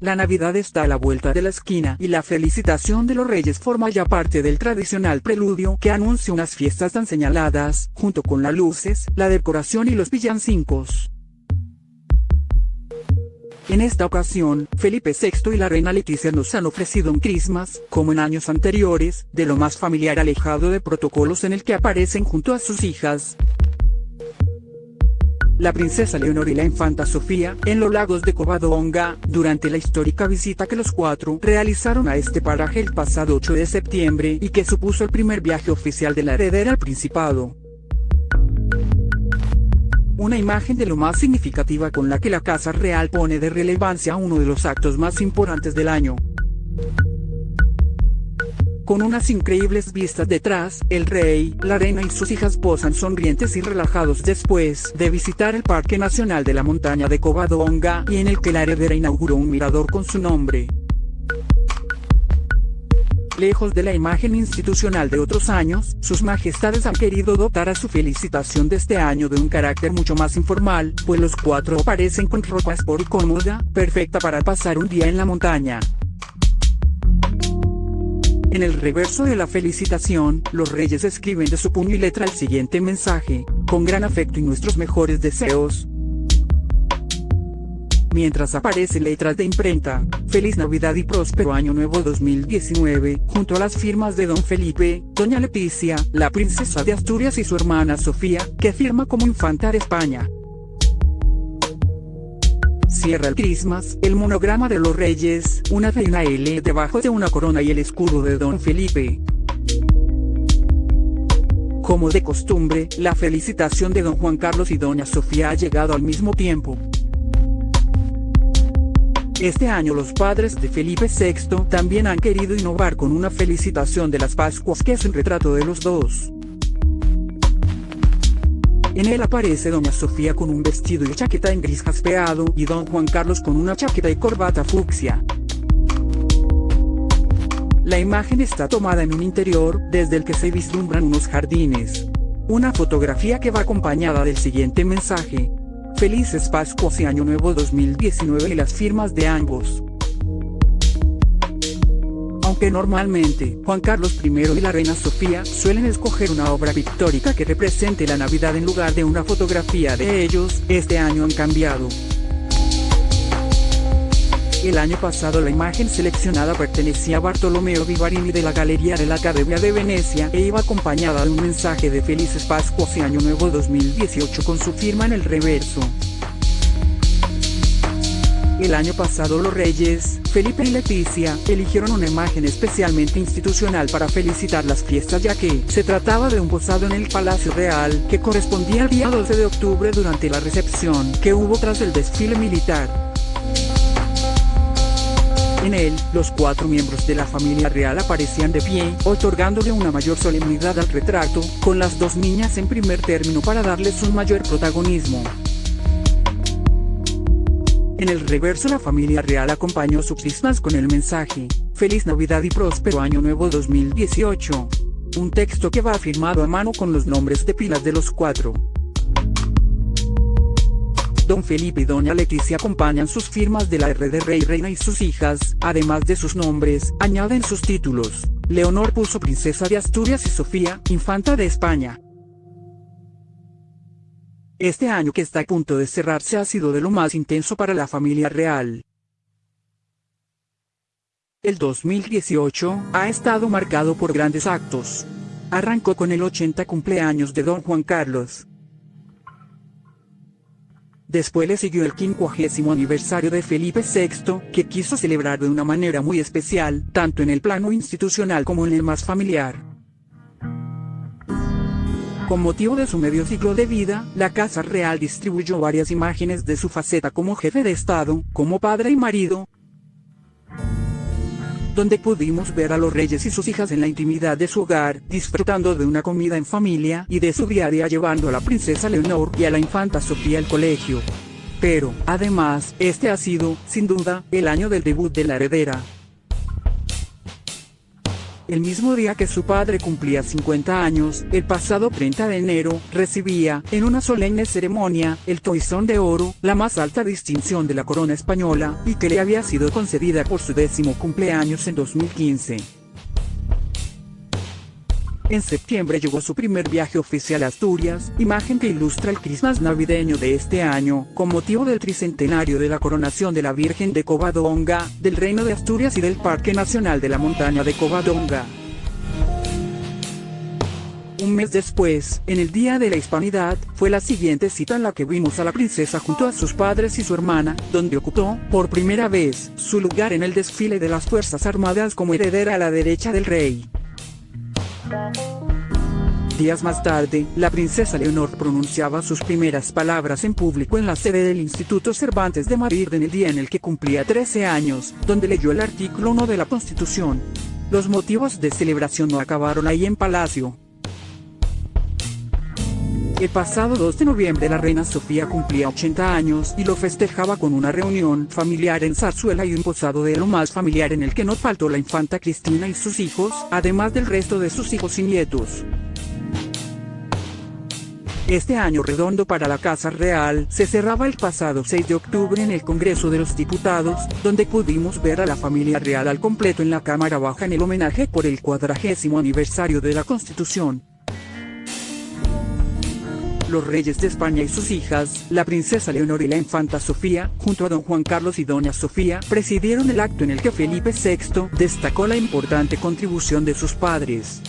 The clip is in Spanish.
La Navidad está a la vuelta de la esquina y la felicitación de los reyes forma ya parte del tradicional preludio que anuncia unas fiestas tan señaladas, junto con las luces, la decoración y los villancicos. En esta ocasión, Felipe VI y la reina Leticia nos han ofrecido un Christmas, como en años anteriores, de lo más familiar alejado de protocolos en el que aparecen junto a sus hijas, la princesa Leonor y la infanta Sofía, en los lagos de Covadonga, durante la histórica visita que los cuatro realizaron a este paraje el pasado 8 de septiembre y que supuso el primer viaje oficial de la heredera al Principado. Una imagen de lo más significativa con la que la Casa Real pone de relevancia uno de los actos más importantes del año. Con unas increíbles vistas detrás, el rey, la reina y sus hijas posan sonrientes y relajados después de visitar el Parque Nacional de la Montaña de Covadonga y en el que la heredera inauguró un mirador con su nombre. Lejos de la imagen institucional de otros años, sus majestades han querido dotar a su felicitación de este año de un carácter mucho más informal, pues los cuatro aparecen con ropa sport cómoda, perfecta para pasar un día en la montaña. En el reverso de la felicitación, los reyes escriben de su puño y letra el siguiente mensaje, con gran afecto y nuestros mejores deseos. Mientras aparecen letras de imprenta, Feliz Navidad y Próspero Año Nuevo 2019, junto a las firmas de Don Felipe, Doña Leticia, la princesa de Asturias y su hermana Sofía, que firma como infanta de España. Cierra el Christmas, el monograma de los reyes, una reina L debajo de una corona y el escudo de Don Felipe. Como de costumbre, la felicitación de Don Juan Carlos y Doña Sofía ha llegado al mismo tiempo. Este año los padres de Felipe VI también han querido innovar con una felicitación de las Pascuas que es un retrato de los dos. En él aparece doña Sofía con un vestido y chaqueta en gris jaspeado y don Juan Carlos con una chaqueta y corbata fucsia. La imagen está tomada en un interior, desde el que se vislumbran unos jardines. Una fotografía que va acompañada del siguiente mensaje. Felices Pascuas y Año Nuevo 2019 y las firmas de ambos normalmente Juan Carlos I y la reina Sofía suelen escoger una obra pictórica que represente la Navidad en lugar de una fotografía de ellos, este año han cambiado. El año pasado la imagen seleccionada pertenecía a Bartolomeo Vivarini de la Galería de la Academia de Venecia e iba acompañada de un mensaje de Felices Pascuas y Año Nuevo 2018 con su firma en el reverso. El año pasado los reyes, Felipe y Leticia, eligieron una imagen especialmente institucional para felicitar las fiestas ya que se trataba de un posado en el Palacio Real que correspondía al día 12 de octubre durante la recepción que hubo tras el desfile militar. En él, los cuatro miembros de la familia real aparecían de pie, otorgándole una mayor solemnidad al retrato, con las dos niñas en primer término para darles un mayor protagonismo. En el reverso la familia real acompañó sus Christmas con el mensaje, Feliz Navidad y Próspero Año Nuevo 2018. Un texto que va firmado a mano con los nombres de pilas de los cuatro. Don Felipe y Doña Leticia acompañan sus firmas de la R de Rey Reina y sus hijas, además de sus nombres, añaden sus títulos. Leonor puso Princesa de Asturias y Sofía, Infanta de España. Este año que está a punto de cerrarse ha sido de lo más intenso para la familia real. El 2018 ha estado marcado por grandes actos. Arrancó con el 80 cumpleaños de Don Juan Carlos. Después le siguió el 50 aniversario de Felipe VI, que quiso celebrar de una manera muy especial, tanto en el plano institucional como en el más familiar. Con motivo de su medio ciclo de vida, la Casa Real distribuyó varias imágenes de su faceta como jefe de Estado, como padre y marido, donde pudimos ver a los reyes y sus hijas en la intimidad de su hogar, disfrutando de una comida en familia y de su diaria llevando a la princesa Leonor y a la infanta Sofía al colegio. Pero, además, este ha sido, sin duda, el año del debut de la heredera, el mismo día que su padre cumplía 50 años, el pasado 30 de enero, recibía, en una solemne ceremonia, el Toisón de Oro, la más alta distinción de la corona española, y que le había sido concedida por su décimo cumpleaños en 2015. En septiembre llegó su primer viaje oficial a Asturias, imagen que ilustra el Christmas navideño de este año, con motivo del tricentenario de la coronación de la Virgen de Covadonga, del Reino de Asturias y del Parque Nacional de la Montaña de Covadonga. Un mes después, en el Día de la Hispanidad, fue la siguiente cita en la que vimos a la princesa junto a sus padres y su hermana, donde ocupó, por primera vez, su lugar en el desfile de las Fuerzas Armadas como heredera a la derecha del rey. Días más tarde, la princesa Leonor pronunciaba sus primeras palabras en público en la sede del Instituto Cervantes de Madrid en el día en el que cumplía 13 años, donde leyó el artículo 1 de la Constitución. Los motivos de celebración no acabaron ahí en Palacio. El pasado 2 de noviembre la reina Sofía cumplía 80 años y lo festejaba con una reunión familiar en Zarzuela y un posado de lo más familiar en el que no faltó la infanta Cristina y sus hijos, además del resto de sus hijos y nietos. Este año redondo para la Casa Real se cerraba el pasado 6 de octubre en el Congreso de los Diputados, donde pudimos ver a la familia real al completo en la Cámara Baja en el homenaje por el cuadragésimo aniversario de la Constitución los reyes de España y sus hijas, la princesa Leonor y la infanta Sofía, junto a don Juan Carlos y doña Sofía, presidieron el acto en el que Felipe VI destacó la importante contribución de sus padres.